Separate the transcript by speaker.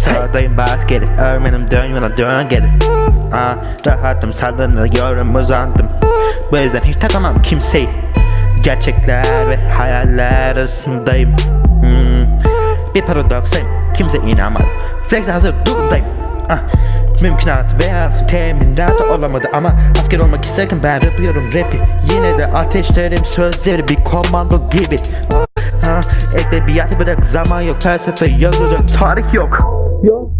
Speaker 1: Sağdayım bas geri Örmenim dön yola dön geri. Aa, Rahatım sallanıyorum uzandım. Bu yüzden hiç takamam kimseyi. Gerçekler ve hayaller arasındayım. Hmm. Bir paradoksayım Kimse inanmadı Flex hazır durumdayım. Ah. Mümkünat veya teminat olamadı ama asker olmak isterken ben yapıyorum rapi. Yine de ateşlerim sözleri bir komando gibi. Ha, edebiyatı bırak zaman yok. Felsefe yazılacak tarih yok. Yok